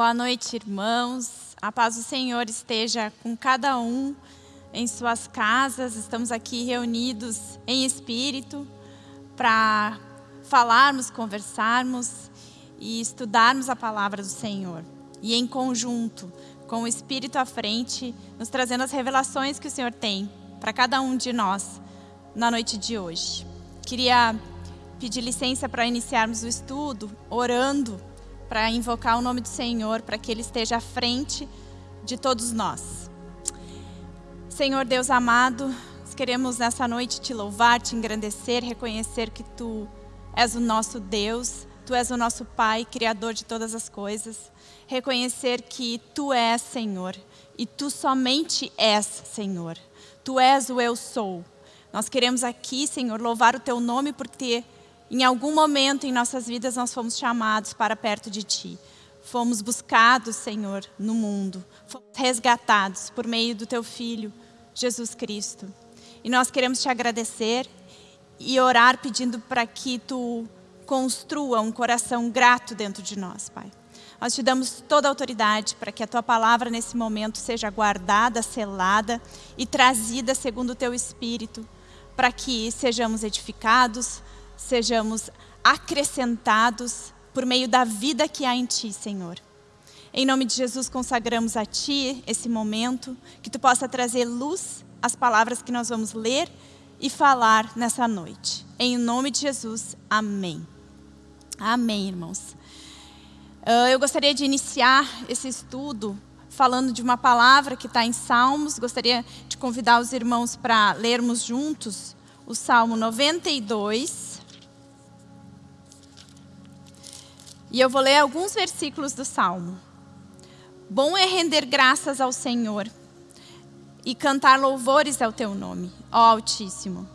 Boa noite, irmãos. A paz do Senhor esteja com cada um em suas casas. Estamos aqui reunidos em espírito para falarmos, conversarmos e estudarmos a palavra do Senhor. E em conjunto, com o Espírito à frente, nos trazendo as revelações que o Senhor tem para cada um de nós na noite de hoje. Queria pedir licença para iniciarmos o estudo, orando para invocar o nome do Senhor, para que Ele esteja à frente de todos nós. Senhor Deus amado, queremos nessa noite te louvar, te engrandecer, reconhecer que Tu és o nosso Deus, Tu és o nosso Pai, Criador de todas as coisas. Reconhecer que Tu és Senhor e Tu somente és Senhor. Tu és o Eu Sou. Nós queremos aqui, Senhor, louvar o Teu nome porque em algum momento em nossas vidas nós fomos chamados para perto de Ti. Fomos buscados, Senhor, no mundo. Fomos resgatados por meio do Teu Filho, Jesus Cristo. E nós queremos Te agradecer e orar pedindo para que Tu construa um coração grato dentro de nós, Pai. Nós te damos toda a autoridade para que a Tua palavra nesse momento seja guardada, selada e trazida segundo o Teu Espírito, para que sejamos edificados, sejamos acrescentados por meio da vida que há em Ti, Senhor. Em nome de Jesus, consagramos a Ti esse momento, que Tu possa trazer luz às palavras que nós vamos ler e falar nessa noite. Em nome de Jesus, amém. Amém, irmãos. Ah, eu gostaria de iniciar esse estudo falando de uma palavra que está em Salmos. Gostaria de convidar os irmãos para lermos juntos o Salmo 92. E eu vou ler alguns versículos do Salmo. Bom é render graças ao Senhor e cantar louvores ao teu nome, ó Altíssimo.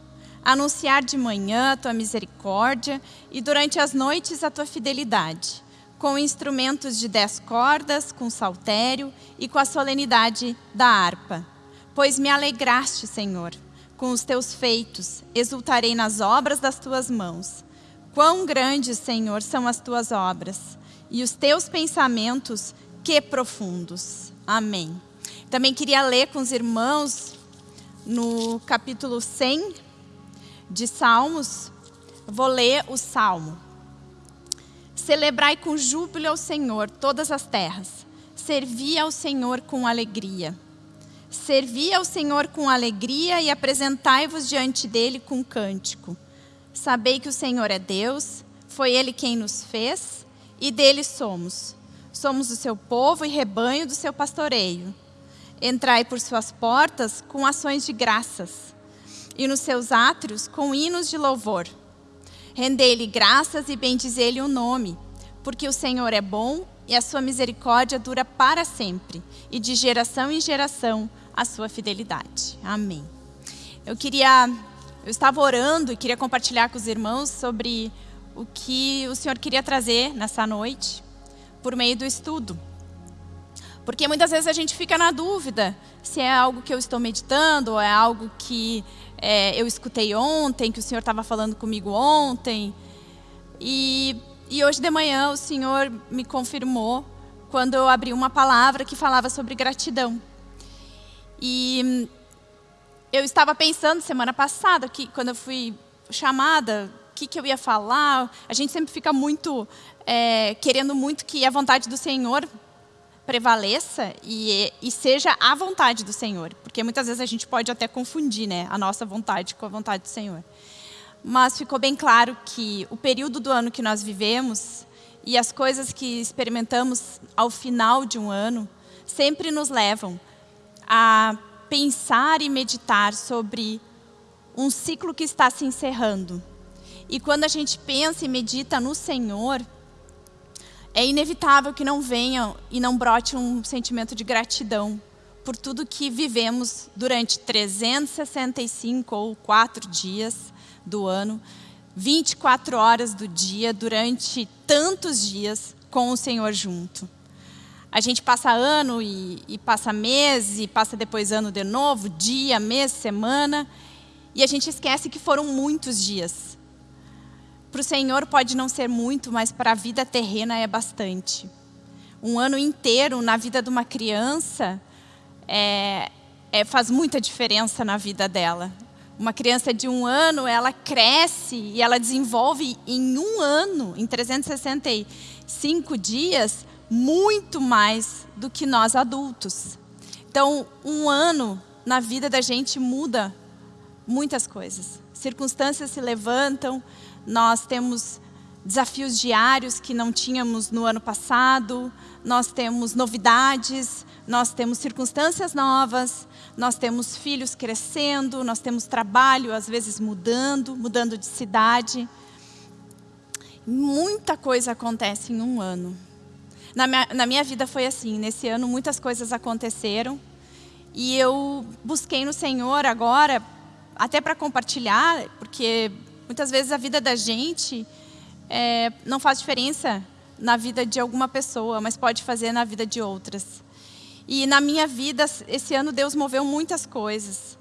Anunciar de manhã a tua misericórdia e durante as noites a tua fidelidade, com instrumentos de dez cordas, com saltério e com a solenidade da harpa. Pois me alegraste, Senhor, com os teus feitos, exultarei nas obras das tuas mãos. Quão grandes, Senhor, são as tuas obras e os teus pensamentos, que profundos. Amém. Também queria ler com os irmãos no capítulo 100 de Salmos. Vou ler o Salmo. Celebrai com júbilo ao Senhor todas as terras. Servi ao Senhor com alegria. Servi ao Senhor com alegria e apresentai-vos diante dele com cântico. Sabei que o Senhor é Deus, foi Ele quem nos fez e dele somos. Somos o seu povo e rebanho do seu pastoreio. Entrai por suas portas com ações de graças e nos seus átrios com hinos de louvor. Rendei-lhe graças e bendizei-lhe o nome, porque o Senhor é bom e a sua misericórdia dura para sempre, e de geração em geração a sua fidelidade. Amém. Eu queria eu estava orando e queria compartilhar com os irmãos sobre o que o Senhor queria trazer nessa noite, por meio do estudo. Porque muitas vezes a gente fica na dúvida se é algo que eu estou meditando, ou é algo que é, eu escutei ontem, que o Senhor estava falando comigo ontem. E, e hoje de manhã o Senhor me confirmou quando eu abri uma palavra que falava sobre gratidão. E eu estava pensando semana passada, que quando eu fui chamada, o que, que eu ia falar. A gente sempre fica muito, é, querendo muito que a vontade do Senhor prevaleça e, e, seja a vontade do Senhor. Porque muitas vezes a gente pode até confundir né, a nossa vontade com a vontade do Senhor. Mas ficou bem claro que o período do ano que nós vivemos e as coisas que experimentamos ao final de um ano sempre nos levam a pensar e meditar sobre um ciclo que está se encerrando. E quando a gente pensa e medita no Senhor, é inevitável que não venha e não brote um sentimento de gratidão por tudo que vivemos durante 365 ou 4 dias do ano, 24 horas do dia, durante tantos dias com o Senhor junto. A gente passa ano e, e passa mês, e passa depois ano de novo, dia, mês, semana, e a gente esquece que foram muitos dias. Para o Senhor pode não ser muito, mas para a vida terrena é bastante. Um ano inteiro na vida de uma criança é, é, faz muita diferença na vida dela. Uma criança de um ano, ela cresce e ela desenvolve em um ano, em 365 dias, muito mais do que nós adultos. Então, um ano na vida da gente muda muitas coisas. Circunstâncias se levantam, nós temos desafios diários que não tínhamos no ano passado, nós temos novidades, nós temos circunstâncias novas, nós temos filhos crescendo, nós temos trabalho às vezes mudando, mudando de cidade. Muita coisa acontece em um ano. Na minha, na minha vida foi assim, nesse ano muitas coisas aconteceram e eu busquei no Senhor agora, até para compartilhar, porque muitas vezes a vida da gente é, não faz diferença na vida de alguma pessoa, mas pode fazer na vida de outras. E na minha vida, esse ano Deus moveu muitas coisas.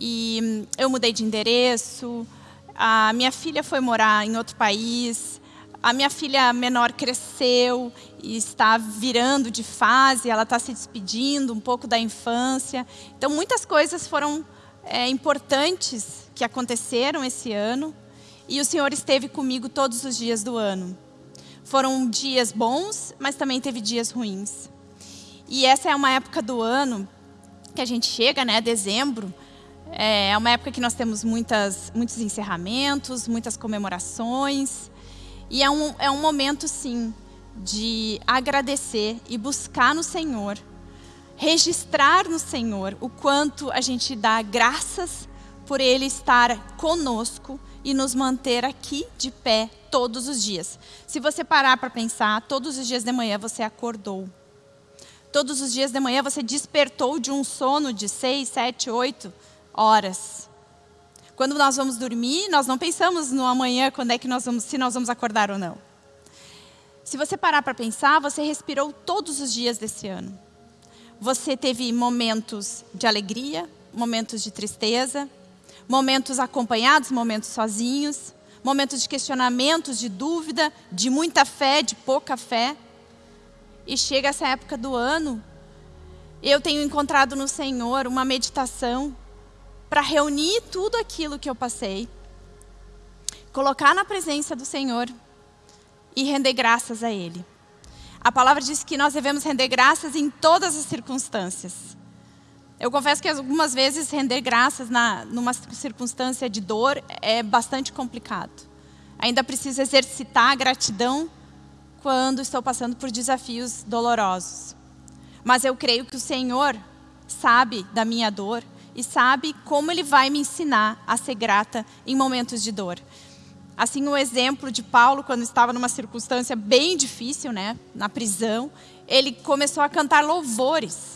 E hum, eu mudei de endereço, a minha filha foi morar em outro país, a minha filha menor cresceu e está virando de fase, ela está se despedindo um pouco da infância. Então, muitas coisas foram é, importantes que aconteceram esse ano. E o Senhor esteve comigo todos os dias do ano. Foram dias bons, mas também teve dias ruins. E essa é uma época do ano que a gente chega, né, dezembro, é uma época que nós temos muitas, muitos encerramentos, muitas comemorações. E é um, é um momento, sim, de agradecer e buscar no Senhor, registrar no Senhor o quanto a gente dá graças por Ele estar conosco e nos manter aqui de pé todos os dias. Se você parar para pensar, todos os dias de manhã você acordou. Todos os dias de manhã você despertou de um sono de seis, sete, oito horas. Quando nós vamos dormir, nós não pensamos no amanhã, quando é que nós vamos, se nós vamos acordar ou não. Se você parar para pensar, você respirou todos os dias desse ano. Você teve momentos de alegria, momentos de tristeza, momentos acompanhados, momentos sozinhos, momentos de questionamentos, de dúvida, de muita fé, de pouca fé. E chega essa época do ano, eu tenho encontrado no Senhor uma meditação para reunir tudo aquilo que eu passei, colocar na presença do Senhor e render graças a Ele. A palavra diz que nós devemos render graças em todas as circunstâncias. Eu confesso que algumas vezes render graças na, numa circunstância de dor é bastante complicado. Ainda preciso exercitar a gratidão quando estou passando por desafios dolorosos. Mas eu creio que o Senhor sabe da minha dor e sabe como Ele vai me ensinar a ser grata em momentos de dor. Assim, o exemplo de Paulo, quando estava numa circunstância bem difícil, né, na prisão, ele começou a cantar louvores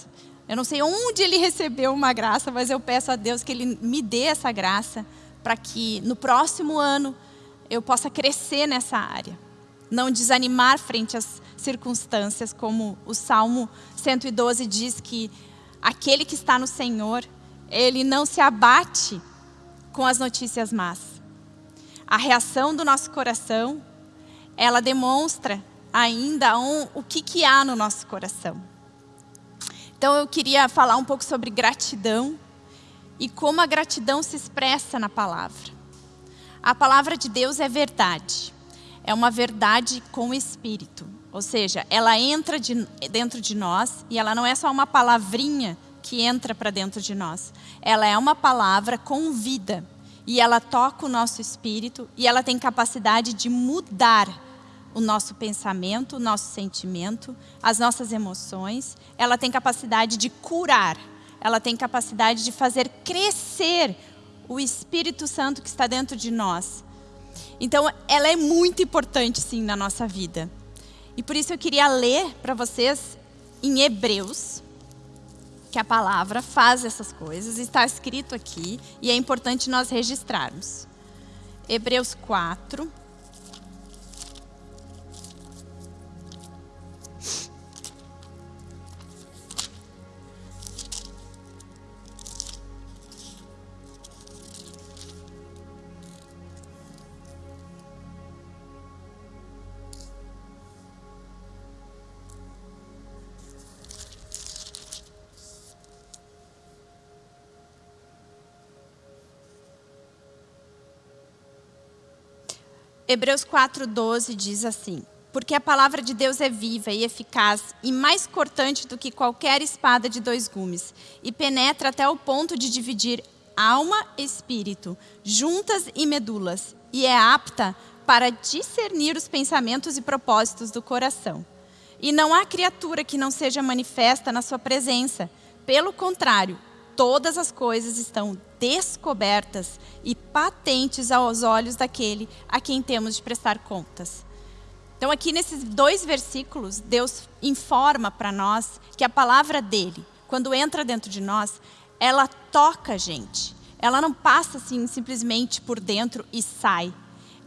eu não sei onde ele recebeu uma graça, mas eu peço a Deus que ele me dê essa graça para que no próximo ano eu possa crescer nessa área. Não desanimar frente às circunstâncias, como o Salmo 112 diz que aquele que está no Senhor, ele não se abate com as notícias más. A reação do nosso coração, ela demonstra ainda um, o que, que há no nosso coração. Então eu queria falar um pouco sobre gratidão e como a gratidão se expressa na palavra. A palavra de Deus é verdade. É uma verdade com espírito. Ou seja, ela entra de, dentro de nós e ela não é só uma palavrinha que entra para dentro de nós. Ela é uma palavra com vida. E ela toca o nosso espírito e ela tem capacidade de mudar o nosso pensamento, o nosso sentimento, as nossas emoções. Ela tem capacidade de curar. Ela tem capacidade de fazer crescer o Espírito Santo que está dentro de nós. Então, ela é muito importante, sim, na nossa vida. E por isso eu queria ler para vocês em Hebreus, que a palavra faz essas coisas, está escrito aqui e é importante nós registrarmos. Hebreus 4, Hebreus 4,12 diz assim: Porque a palavra de Deus é viva e eficaz e mais cortante do que qualquer espada de dois gumes, e penetra até o ponto de dividir alma e espírito, juntas e medulas, e é apta para discernir os pensamentos e propósitos do coração. E não há criatura que não seja manifesta na sua presença. Pelo contrário, todas as coisas estão descobertas e patentes aos olhos daquele a quem temos de prestar contas. Então, aqui nesses dois versículos, Deus informa para nós que a palavra dele, quando entra dentro de nós, ela toca a gente. Ela não passa assim simplesmente por dentro e sai.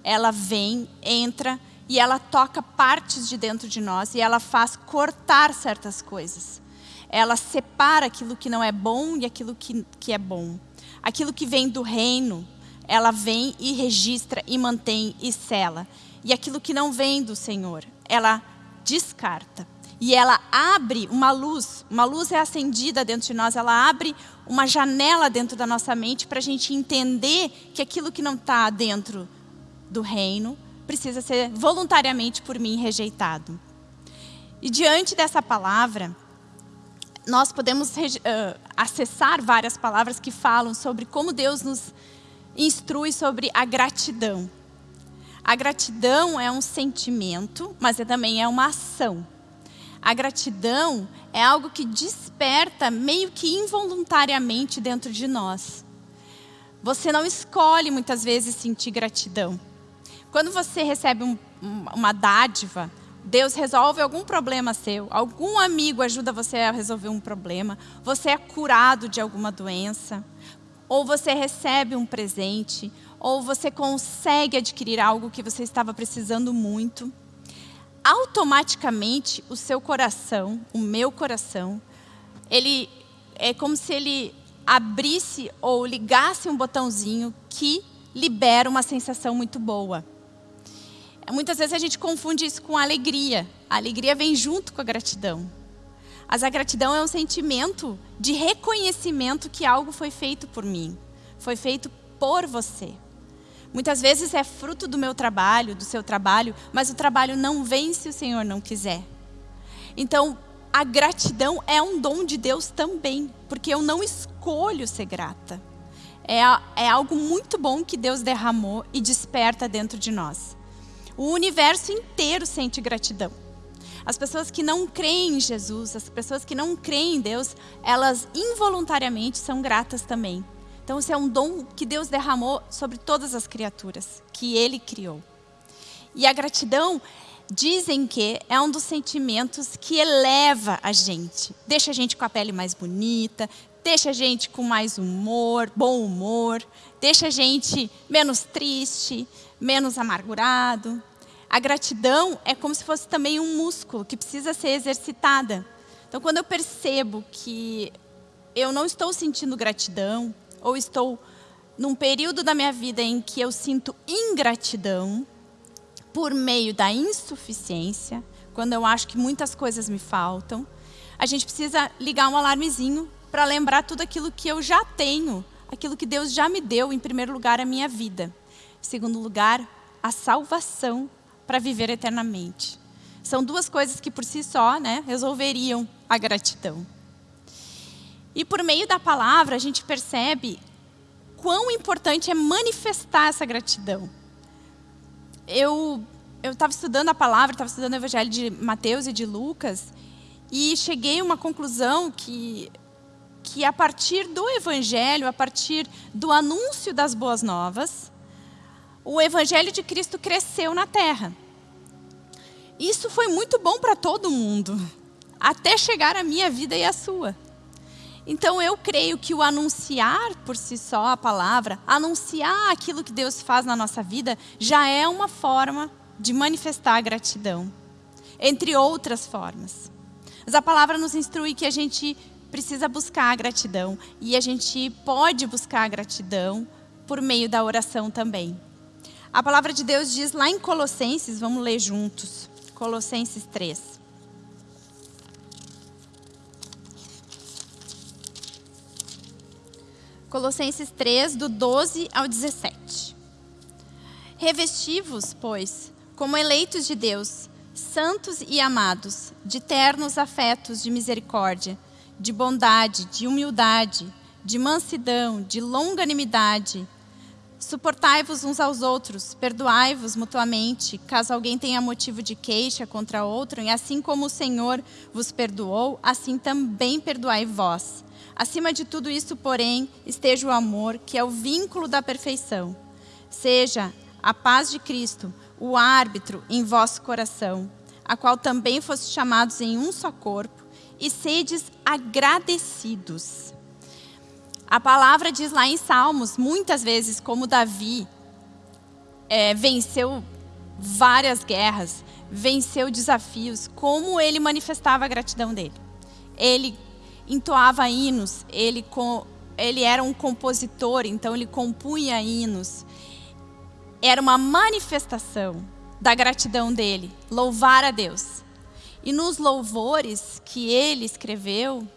Ela vem, entra e ela toca partes de dentro de nós e ela faz cortar certas coisas. Ela separa aquilo que não é bom e aquilo que, que é bom. Aquilo que vem do reino, ela vem e registra e mantém e sela. E aquilo que não vem do Senhor, ela descarta. E ela abre uma luz, uma luz é acendida dentro de nós, ela abre uma janela dentro da nossa mente para a gente entender que aquilo que não está dentro do reino precisa ser voluntariamente por mim rejeitado. E diante dessa palavra, nós podemos uh, acessar várias palavras que falam sobre como Deus nos instrui sobre a gratidão. A gratidão é um sentimento, mas é também é uma ação. A gratidão é algo que desperta meio que involuntariamente dentro de nós. Você não escolhe muitas vezes sentir gratidão. Quando você recebe um, uma dádiva, Deus resolve algum problema seu, algum amigo ajuda você a resolver um problema, você é curado de alguma doença, ou você recebe um presente, ou você consegue adquirir algo que você estava precisando muito. Automaticamente, o seu coração, o meu coração, ele é como se ele abrisse ou ligasse um botãozinho que libera uma sensação muito boa. Muitas vezes a gente confunde isso com alegria. A alegria vem junto com a gratidão. Mas a gratidão é um sentimento de reconhecimento que algo foi feito por mim. Foi feito por você. Muitas vezes é fruto do meu trabalho, do seu trabalho, mas o trabalho não vem se o Senhor não quiser. Então, a gratidão é um dom de Deus também, porque eu não escolho ser grata. É, é algo muito bom que Deus derramou e desperta dentro de nós. O universo inteiro sente gratidão. As pessoas que não creem em Jesus, as pessoas que não creem em Deus, elas involuntariamente são gratas também. Então, isso é um dom que Deus derramou sobre todas as criaturas que Ele criou. E a gratidão, dizem que é um dos sentimentos que eleva a gente. Deixa a gente com a pele mais bonita, deixa a gente com mais humor, bom humor, deixa a gente menos triste, menos amargurado. A gratidão é como se fosse também um músculo que precisa ser exercitada. Então, quando eu percebo que eu não estou sentindo gratidão, ou estou num período da minha vida em que eu sinto ingratidão, por meio da insuficiência, quando eu acho que muitas coisas me faltam, a gente precisa ligar um alarmezinho para lembrar tudo aquilo que eu já tenho, aquilo que Deus já me deu, em primeiro lugar, a minha vida. Em segundo lugar, a salvação para viver eternamente. São duas coisas que por si só né, resolveriam a gratidão. E por meio da palavra a gente percebe quão importante é manifestar essa gratidão. Eu estava estudando a palavra, estava estudando o Evangelho de Mateus e de Lucas e cheguei a uma conclusão que que a partir do Evangelho, a partir do anúncio das boas novas, o evangelho de Cristo cresceu na terra. Isso foi muito bom para todo mundo, até chegar à minha vida e à sua. Então eu creio que o anunciar por si só a palavra, anunciar aquilo que Deus faz na nossa vida, já é uma forma de manifestar a gratidão, entre outras formas. Mas a palavra nos instrui que a gente precisa buscar a gratidão e a gente pode buscar a gratidão por meio da oração também. A palavra de Deus diz lá em Colossenses, vamos ler juntos. Colossenses 3. Colossenses 3, do 12 ao 17. Revestivos, pois, como eleitos de Deus, santos e amados, de ternos afetos de misericórdia, de bondade, de humildade, de mansidão, de longanimidade. Suportai-vos uns aos outros, perdoai-vos mutuamente, caso alguém tenha motivo de queixa contra outro, e assim como o Senhor vos perdoou, assim também perdoai vós. Acima de tudo isso, porém, esteja o amor, que é o vínculo da perfeição. Seja a paz de Cristo, o árbitro em vosso coração, a qual também foste chamados em um só corpo, e sedes agradecidos. A palavra diz lá em Salmos, muitas vezes, como Davi é, venceu várias guerras, venceu desafios, como ele manifestava a gratidão dele. Ele entoava hinos, ele, ele era um compositor, então ele compunha hinos era uma manifestação da gratidão dele, louvar a Deus. E nos louvores que ele escreveu,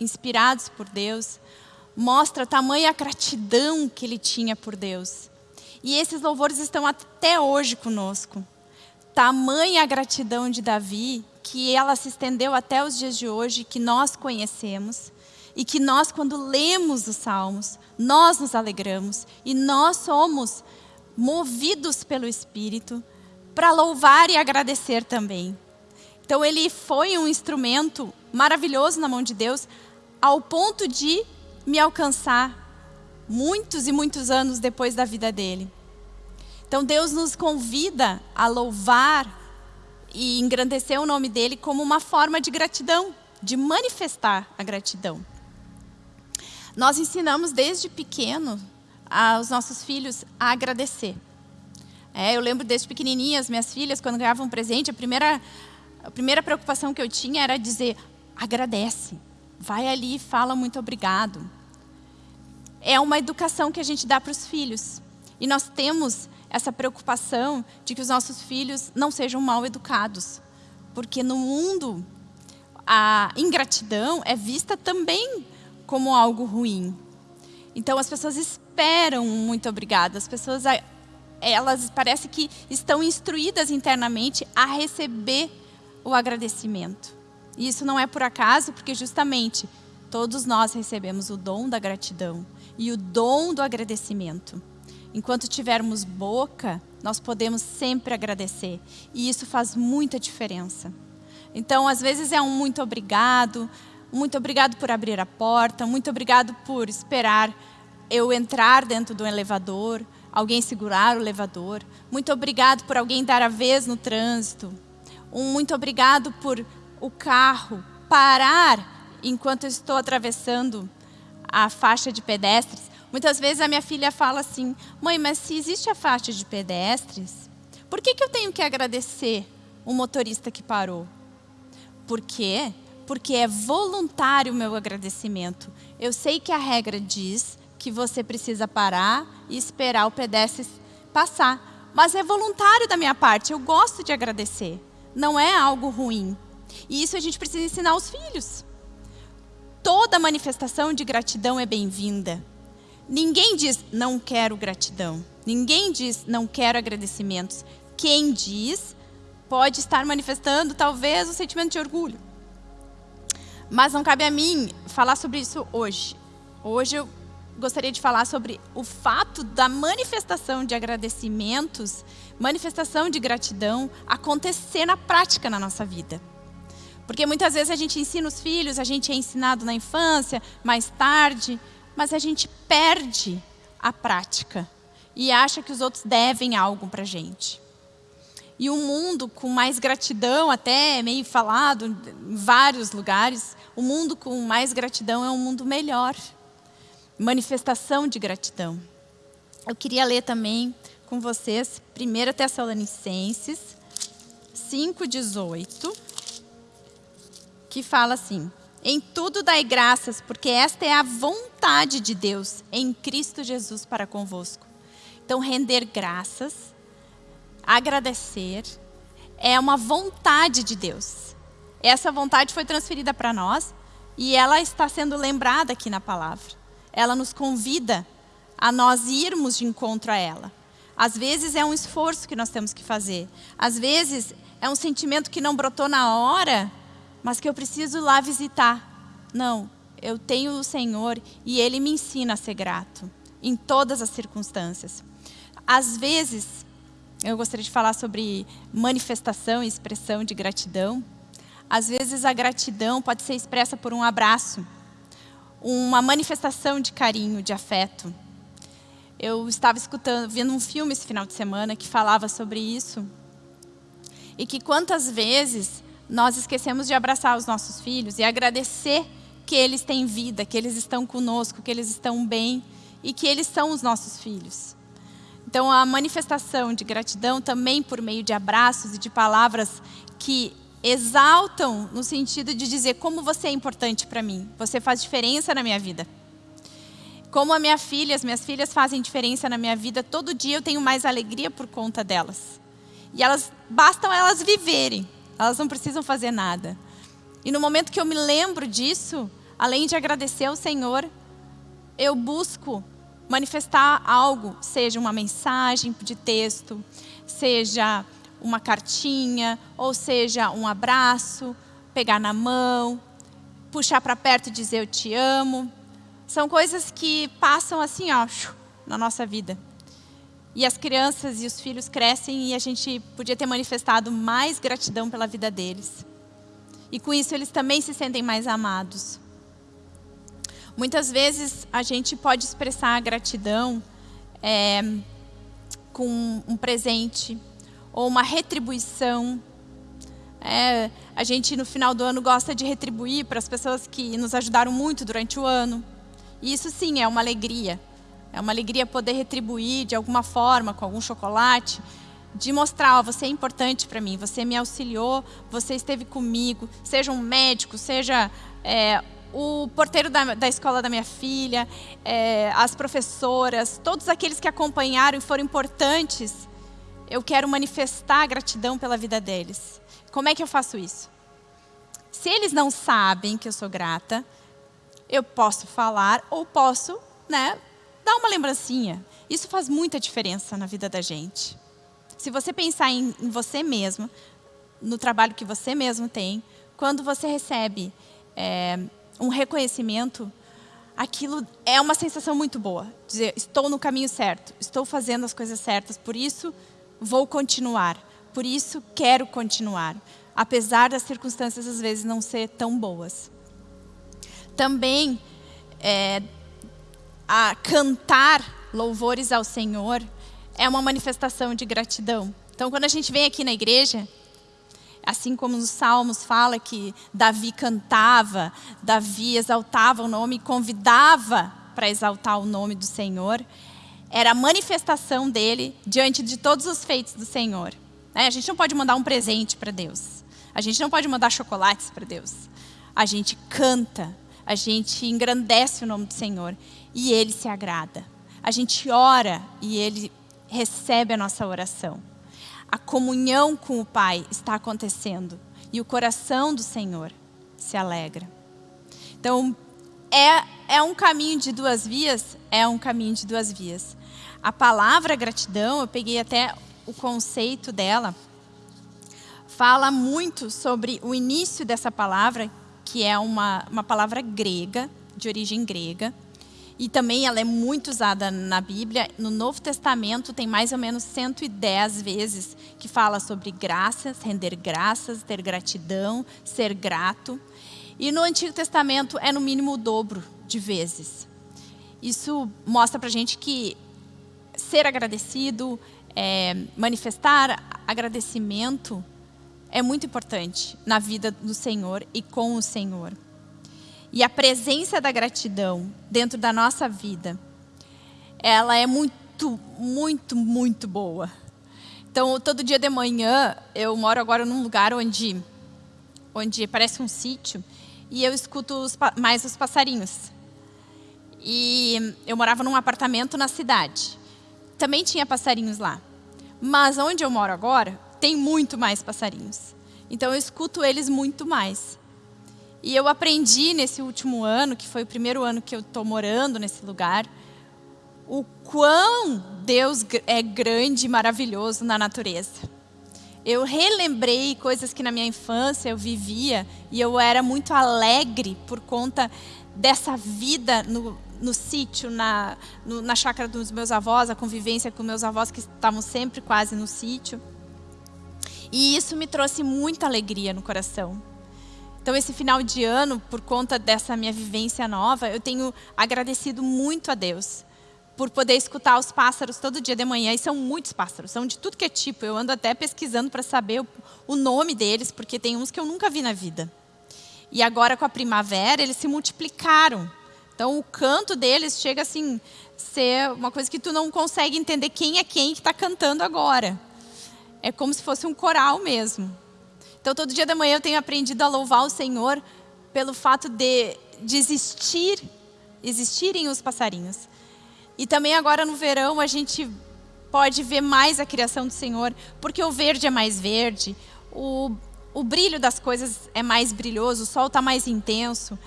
inspirados por Deus, mostra tamanha gratidão que ele tinha por Deus. E esses louvores estão até hoje conosco. Tamanha gratidão de Davi, que ela se estendeu até os dias de hoje, que nós conhecemos. E que nós, quando lemos os salmos, nós nos alegramos. E nós somos movidos pelo Espírito, para louvar e agradecer também. Então ele foi um instrumento maravilhoso na mão de Deus, ao ponto de me alcançar muitos e muitos anos depois da vida dele. Então Deus nos convida a louvar e engrandecer o nome dele como uma forma de gratidão, de manifestar a gratidão. Nós ensinamos desde pequeno aos nossos filhos a agradecer. É, eu lembro desde pequenininha, as minhas filhas, quando ganhavam um presente, a primeira, a primeira preocupação que eu tinha era dizer, agradece, vai ali e fala muito obrigado. É uma educação que a gente dá para os filhos. E nós temos essa preocupação de que os nossos filhos não sejam mal educados. Porque no mundo, a ingratidão é vista também como algo ruim. Então as pessoas esperam muito obrigado. As pessoas, elas parece que estão instruídas internamente a receber o agradecimento. E isso não é por acaso, porque justamente todos nós recebemos o dom da gratidão e o dom do agradecimento. Enquanto tivermos boca, nós podemos sempre agradecer. E isso faz muita diferença. Então, às vezes é um muito obrigado, muito obrigado por abrir a porta, muito obrigado por esperar eu entrar dentro do elevador, alguém segurar o elevador. Muito obrigado por alguém dar a vez no trânsito. Um muito obrigado por o carro parar enquanto eu estou atravessando a faixa de pedestres. Muitas vezes a minha filha fala assim, mãe, mas se existe a faixa de pedestres, por que, que eu tenho que agradecer o motorista que parou? Por quê? Porque é voluntário o meu agradecimento. Eu sei que a regra diz que você precisa parar e esperar o pedestre passar. Mas é voluntário da minha parte, eu gosto de agradecer. Não é algo ruim. E isso a gente precisa ensinar aos filhos. Toda manifestação de gratidão é bem-vinda. Ninguém diz, não quero gratidão. Ninguém diz, não quero agradecimentos. Quem diz, pode estar manifestando, talvez, o sentimento de orgulho. Mas não cabe a mim falar sobre isso hoje. Hoje eu gostaria de falar sobre o fato da manifestação de agradecimentos, manifestação de gratidão acontecer na prática na nossa vida. Porque muitas vezes a gente ensina os filhos, a gente é ensinado na infância, mais tarde, mas a gente perde a prática e acha que os outros devem algo para a gente. E um mundo com mais gratidão, até meio falado em vários lugares, o mundo com mais gratidão é um mundo melhor manifestação de gratidão. Eu queria ler também com vocês 1 Tessalonicenses 5,18, que fala assim, Em tudo dai graças, porque esta é a vontade de Deus em Cristo Jesus para convosco. Então, render graças, agradecer, é uma vontade de Deus. Essa vontade foi transferida para nós e ela está sendo lembrada aqui na palavra ela nos convida a nós irmos de encontro a ela. Às vezes é um esforço que nós temos que fazer. Às vezes é um sentimento que não brotou na hora, mas que eu preciso lá visitar. Não, eu tenho o Senhor e Ele me ensina a ser grato em todas as circunstâncias. Às vezes, eu gostaria de falar sobre manifestação e expressão de gratidão. Às vezes a gratidão pode ser expressa por um abraço, uma manifestação de carinho, de afeto. Eu estava escutando, vendo um filme esse final de semana que falava sobre isso. E que quantas vezes nós esquecemos de abraçar os nossos filhos e agradecer que eles têm vida, que eles estão conosco, que eles estão bem e que eles são os nossos filhos. Então, a manifestação de gratidão também por meio de abraços e de palavras que exaltam no sentido de dizer como você é importante para mim, você faz diferença na minha vida. Como a minha filha, as minhas filhas fazem diferença na minha vida, todo dia eu tenho mais alegria por conta delas. E elas bastam elas viverem, elas não precisam fazer nada. E no momento que eu me lembro disso, além de agradecer ao Senhor, eu busco manifestar algo, seja uma mensagem de texto, seja uma cartinha, ou seja um abraço, pegar na mão, puxar para perto e dizer eu te amo. São coisas que passam assim, ó, na nossa vida. E as crianças e os filhos crescem e a gente podia ter manifestado mais gratidão pela vida deles. E com isso eles também se sentem mais amados. Muitas vezes a gente pode expressar a gratidão é, com um presente ou uma retribuição. É, a gente no final do ano gosta de retribuir para as pessoas que nos ajudaram muito durante o ano. E isso sim é uma alegria. É uma alegria poder retribuir de alguma forma, com algum chocolate, de mostrar, ó, você é importante para mim, você me auxiliou, você esteve comigo, seja um médico, seja é, o porteiro da, da, escola da minha filha, é, as professoras, todos aqueles que acompanharam e foram importantes, eu quero manifestar gratidão pela vida deles. Como é que eu faço isso? Se eles não sabem que eu sou grata, eu posso falar ou posso né, dar uma lembrancinha. Isso faz muita diferença na vida da gente. Se você pensar em, em você mesmo, no trabalho que você mesmo tem, quando você recebe é, um reconhecimento, aquilo é uma sensação muito boa. Dizer, estou no caminho certo, estou fazendo as coisas certas, por isso vou continuar, por isso quero continuar, apesar das circunstâncias às vezes não ser tão boas. Também é, a cantar louvores ao Senhor é uma manifestação de gratidão. Então, quando a gente vem aqui na igreja, assim como nos Salmos fala que Davi cantava, Davi exaltava o nome, convidava para exaltar o nome do Senhor, era a manifestação dele diante de todos os feitos do Senhor. Né? A gente não pode mandar um presente para Deus. A gente não pode mandar chocolates para Deus. A gente canta, a gente engrandece o nome do Senhor e Ele se agrada. A gente ora e Ele recebe a nossa oração. A comunhão com o Pai está acontecendo e o coração do Senhor se alegra. Então, é, é um caminho de duas vias? É um caminho de duas vias. A palavra gratidão, eu peguei até o conceito dela, fala muito sobre o início dessa palavra, que é uma, uma palavra grega, de origem grega, e também ela é muito usada na Bíblia. No Novo Testamento tem mais ou menos 110 vezes que fala sobre graças, render graças, ter gratidão, ser grato. E no Antigo Testamento é no mínimo o dobro de vezes. Isso mostra para gente que ser agradecido, é, manifestar agradecimento é muito importante na vida do Senhor e com o Senhor e a presença da gratidão dentro da nossa vida, ela é muito, muito, muito boa. Então, todo dia de manhã, eu moro agora num lugar onde, onde parece um sítio, e eu escuto os, mais os passarinhos. E eu morava num apartamento na cidade. Também tinha passarinhos lá. Mas onde eu moro agora, tem muito mais passarinhos. Então eu escuto eles muito mais. E eu aprendi nesse último ano, que foi o primeiro ano que eu estou morando nesse lugar, o quão Deus é grande e maravilhoso na natureza. Eu relembrei coisas que na minha infância eu vivia e eu era muito alegre por conta dessa vida no, no sítio, na, na chácara dos meus avós, a convivência com meus avós que estavam sempre quase no sítio. E isso me trouxe muita alegria no coração. Então, esse final de ano, por conta dessa minha vivência nova, eu tenho agradecido muito a Deus por poder escutar os pássaros todo dia de manhã. E são muitos pássaros, são de tudo que é tipo. Eu ando até pesquisando para saber o, nome deles, porque tem uns que eu nunca vi na vida. E agora, com a primavera, eles se multiplicaram. Então, o canto deles chega assim ser uma coisa que tu não consegue entender quem é quem que está cantando agora. É como se fosse um coral mesmo. Então, todo dia da manhã eu tenho aprendido a louvar o Senhor pelo fato de, de existir, existirem os passarinhos. E também agora no verão a gente pode ver mais a criação do Senhor, porque o verde é mais verde, o, o brilho das coisas é mais brilhoso, o sol está mais intenso.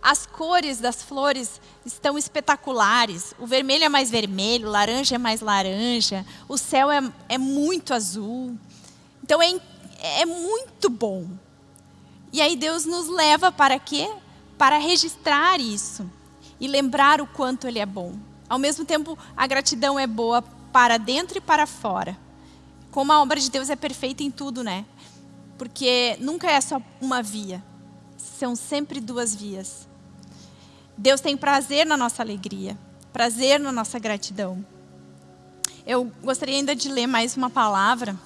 As cores das flores estão espetaculares. O vermelho é mais vermelho, o laranja é mais laranja, o céu é, é muito azul. Então é, é muito bom. E aí Deus nos leva para quê? Para registrar isso e lembrar o quanto Ele é bom. Ao mesmo tempo, a gratidão é boa para dentro e para fora. Como a obra de Deus é perfeita em tudo, né? Porque nunca é só uma via. São sempre duas vias. Deus tem prazer na nossa alegria, prazer na nossa gratidão. Eu gostaria ainda de ler mais uma palavra.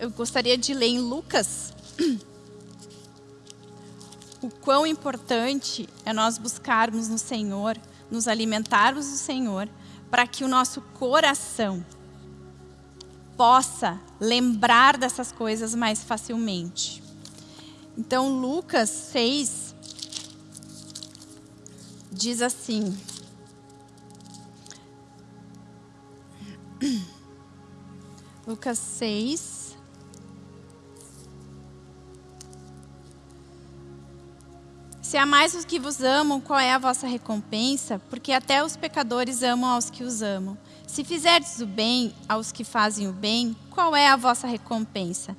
Eu gostaria de ler em Lucas o quão importante é nós buscarmos no Senhor, nos alimentarmos do Senhor, para que o nosso coração possa lembrar dessas coisas mais facilmente. Então, Lucas 6 diz assim: Lucas 6, Se amais os que vos amam, qual é a vossa recompensa? Porque até os pecadores amam aos que os amam. Se fizerdes o bem aos que fazem o bem, qual é a vossa recompensa?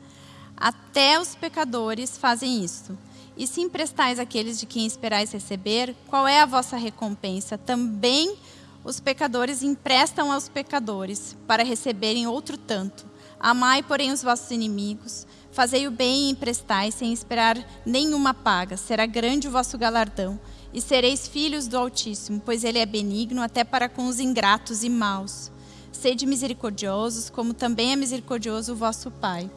Até os pecadores fazem isto. E se emprestais àqueles de quem esperais receber, qual é a vossa recompensa? Também os pecadores emprestam aos pecadores, para receberem outro tanto. Amai, porém, os vossos inimigos. Fazei o bem e emprestai, sem esperar nenhuma paga. Será grande o vosso galardão. E sereis filhos do Altíssimo, pois Ele é benigno até para com os ingratos e maus. Sede misericordiosos, como também é misericordioso o vosso Pai.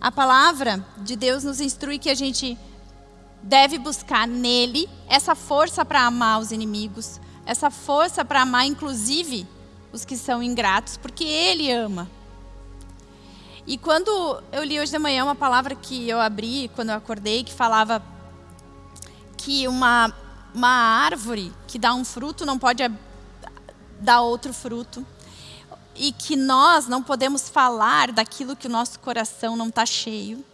A palavra de Deus nos instrui que a gente deve buscar nele essa força para amar os inimigos, essa força para amar, inclusive, os que são ingratos, porque Ele ama. E quando eu li hoje de manhã uma palavra que eu abri quando eu acordei, que falava que uma, uma árvore que dá um fruto não pode dar outro fruto. E que nós não podemos falar daquilo que o nosso coração não está cheio.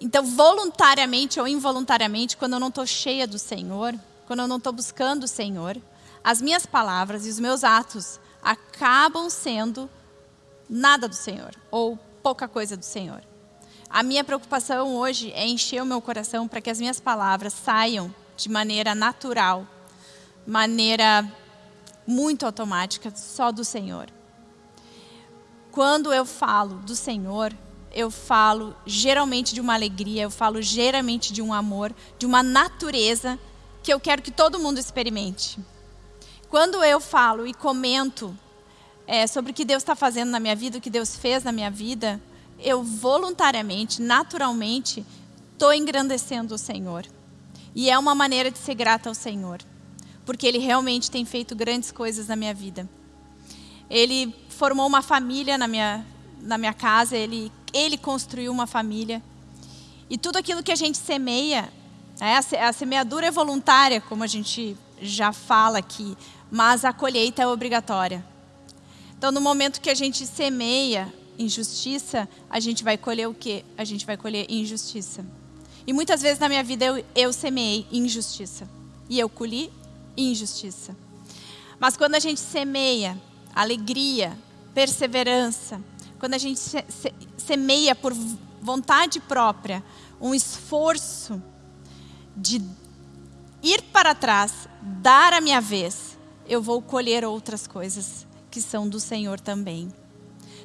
Então, voluntariamente ou involuntariamente, quando eu não estou cheia do Senhor, quando eu não estou buscando o Senhor, as minhas palavras e os meus atos acabam sendo nada do Senhor ou pouca coisa do Senhor. A minha preocupação hoje é encher o meu coração para que as minhas palavras saiam de maneira natural, maneira muito automática, só do Senhor. Quando eu falo do Senhor, eu falo geralmente de uma alegria, eu falo geralmente de um amor, de uma natureza que eu quero que todo mundo experimente. Quando eu falo e comento é, sobre o que Deus está fazendo na minha vida, o que Deus fez na minha vida, eu voluntariamente, naturalmente, estou engrandecendo o Senhor. E é uma maneira de ser grata ao Senhor, porque Ele realmente tem feito grandes coisas na minha vida. Ele formou uma família na minha, na minha casa, ele, ele construiu uma família. E tudo aquilo que a gente semeia, é, a semeadura é voluntária, como a gente já fala aqui, mas a colheita é obrigatória. Então, no momento que a gente semeia injustiça, a gente vai colher o quê? A gente vai colher injustiça. E muitas vezes na minha vida eu, eu semeei injustiça. e eu colhi injustiça. Mas quando a gente semeia alegria, perseverança, quando a gente semeia por vontade própria um esforço de ir para trás, dar a minha vez, eu vou colher outras coisas que são do Senhor também.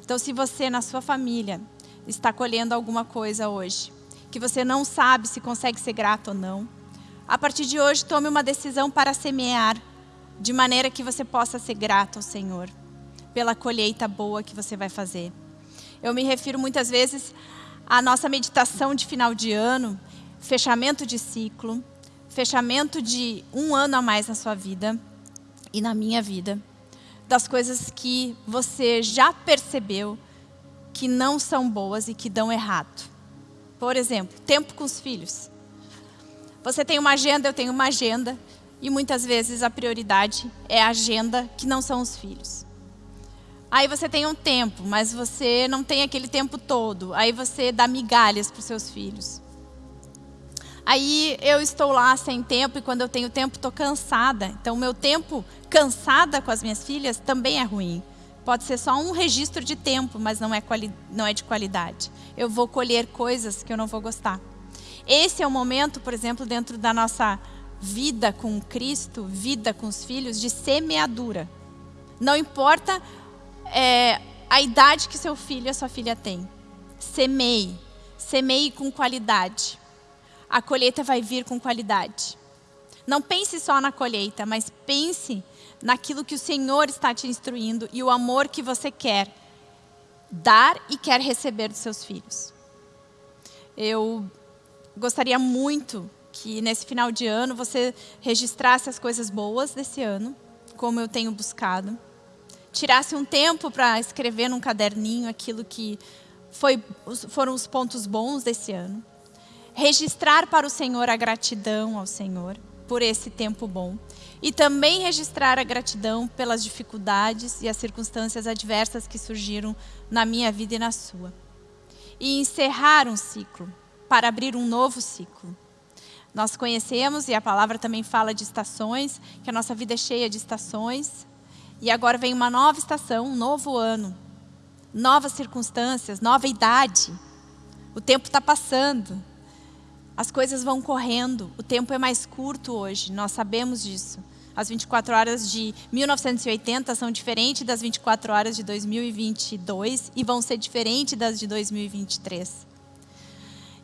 Então, se você na sua família está colhendo alguma coisa hoje, que você não sabe se consegue ser grato ou não, a partir de hoje tome uma decisão para semear, de maneira que você possa ser grato ao Senhor, pela colheita boa que você vai fazer. Eu me refiro muitas vezes à nossa meditação de final de ano, fechamento de ciclo, fechamento de um ano a mais na sua vida e na minha vida, das coisas que você já percebeu que não são boas e que dão errado. Por exemplo, tempo com os filhos. Você tem uma agenda, eu tenho uma agenda, e muitas vezes a prioridade é a agenda que não são os filhos. Aí você tem um tempo, mas você não tem aquele tempo todo. Aí você dá migalhas para os seus filhos. Aí eu estou lá sem tempo e quando eu tenho tempo estou cansada. Então meu tempo cansada com as minhas filhas também é ruim. Pode ser só um registro de tempo, mas não é, não é de qualidade. Eu vou colher coisas que eu não vou gostar. Esse é o momento, por exemplo, dentro da nossa vida com Cristo, vida com os filhos, de semeadura. Não importa é, a idade que seu filho ou sua filha tem. Semeie. Semeie com qualidade. A colheita vai vir com qualidade. Não pense só na colheita, mas pense naquilo que o Senhor está te instruindo e o amor que você quer dar e quer receber dos seus filhos. Eu gostaria muito que nesse final de ano você registrasse as coisas boas desse ano, como eu tenho buscado. Tirasse um tempo para escrever num caderninho aquilo que foi, foram os pontos bons desse ano. Registrar para o Senhor a gratidão ao Senhor por esse tempo bom. E também registrar a gratidão pelas dificuldades e as circunstâncias adversas que surgiram na minha vida e na sua. E encerrar um ciclo para abrir um novo ciclo. Nós conhecemos, e a palavra também fala de estações, que a nossa vida é cheia de estações. E agora vem uma nova estação, um novo ano. Novas circunstâncias, nova idade. O tempo está passando. As coisas vão correndo. O tempo é mais curto hoje, nós sabemos disso. As 24 horas de 1980 são diferentes das 24 horas de 2022 e vão ser diferentes das de 2023.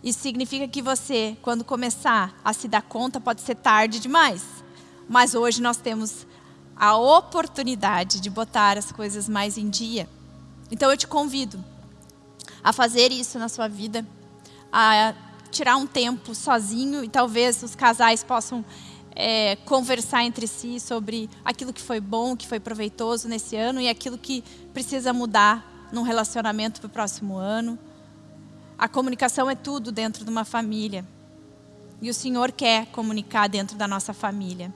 Isso significa que você, quando começar a se dar conta, pode ser tarde demais. Mas hoje nós temos a oportunidade de botar as coisas mais em dia. Então eu te convido a fazer isso na sua vida, a tirar um tempo sozinho e talvez os casais possam é, conversar entre si sobre aquilo que foi bom, que foi proveitoso nesse ano e aquilo que precisa mudar num relacionamento para o próximo ano. A comunicação é tudo dentro de uma família. E o Senhor quer comunicar dentro da nossa família.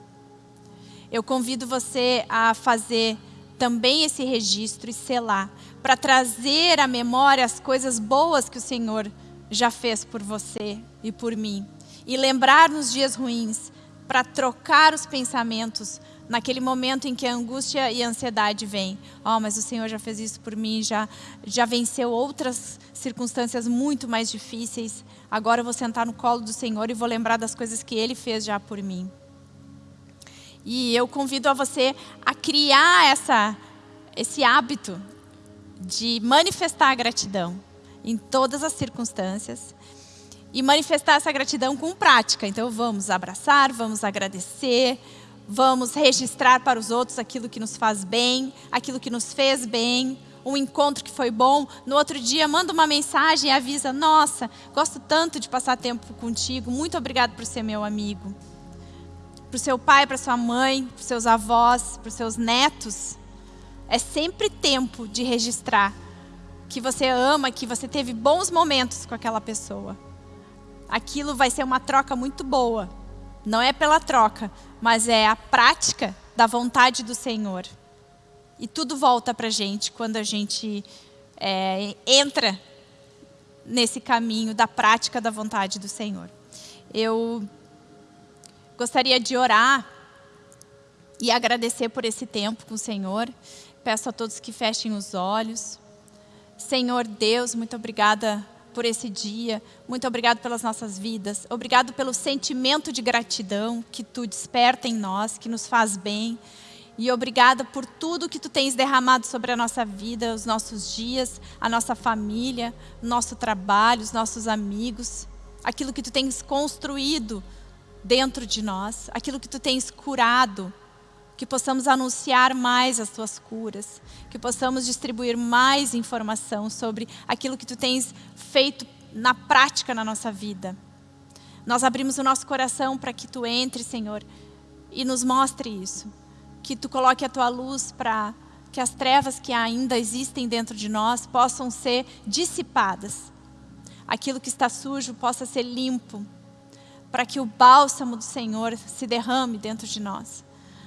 Eu convido você a fazer também esse registro e selar, para trazer à memória as coisas boas que o Senhor já fez por você e por mim. E lembrar nos dias ruins, para trocar os pensamentos naquele momento em que a angústia e a ansiedade vêm. Oh, mas o Senhor já fez isso por mim, já, já venceu outras circunstâncias muito mais difíceis. Agora eu vou sentar no colo do Senhor e vou lembrar das coisas que Ele fez já por mim. E eu convido a você a criar essa, esse hábito de manifestar a gratidão em todas as circunstâncias e manifestar essa gratidão com prática. Então vamos abraçar, vamos agradecer, vamos registrar para os outros aquilo que nos faz bem, aquilo que nos fez bem, um encontro que foi bom. No outro dia, manda uma mensagem e avisa: Nossa, gosto tanto de passar tempo contigo, muito obrigado por ser meu amigo. Para o seu pai, para sua mãe, para os seus avós, para os seus netos. É sempre tempo de registrar que você ama, que você teve bons momentos com aquela pessoa. Aquilo vai ser uma troca muito boa. Não é pela troca, mas é a prática da vontade do Senhor. E tudo volta para a gente quando a gente é, entra nesse caminho da prática da vontade do Senhor. Eu gostaria de orar e agradecer por esse tempo com o Senhor. Peço a todos que fechem os olhos. Senhor Deus, muito obrigada por esse dia. Muito obrigado pelas nossas vidas. Obrigado pelo sentimento de gratidão que tu desperta em nós, que nos faz bem. E obrigada por tudo que tu tens derramado sobre a nossa vida, os nossos dias, a nossa família, nosso trabalho, os nossos amigos, aquilo que tu tens construído dentro de nós, aquilo que tu tens curado, que possamos anunciar mais as tuas curas, que possamos distribuir mais informação sobre aquilo que tu tens feito na prática na nossa vida. Nós abrimos o nosso coração para que tu entre, Senhor, e nos mostre isso. Que tu coloque a tua luz para que as trevas que ainda existem dentro de nós possam ser dissipadas. Aquilo que está sujo possa ser limpo, para que o bálsamo do Senhor se derrame dentro de nós.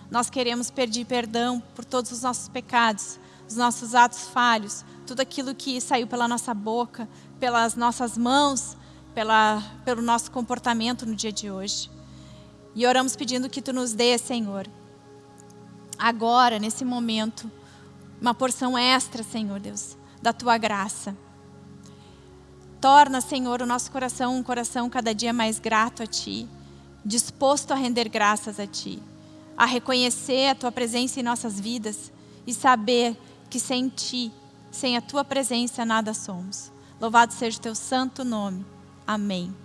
Nós queremos pedir perdão por todos os nossos pecados, os nossos atos falhos, tudo aquilo que saiu pela nossa boca, pelas nossas mãos, pela, pelo nosso comportamento no dia de hoje. E oramos pedindo que Tu nos dê, Senhor, agora, nesse momento, uma porção extra, Senhor Deus, da Tua graça. Torna, Senhor, o nosso coração um coração cada dia mais grato a Ti, disposto a render graças a Ti a reconhecer a Tua presença em nossas vidas e saber que sem Ti, sem a Tua presença, nada somos. Louvado seja o Teu santo nome. Amém.